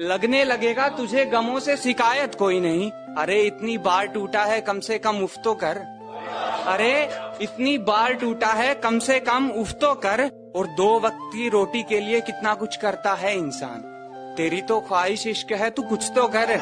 लगने लगेगा, तुझे गमों से शिकायत कोई नहीं। अरे, इतनी बार टूटा है, कम से कम उफ तो कर। अरे, इतनी बार टूटा है, कम से कम उफ तो कर। और दो वक्त की रोटी के लिए कितना कुछ करता है इंसान। तेरी तो ख्वाहिश इश्क है, तू कुछ तो कर।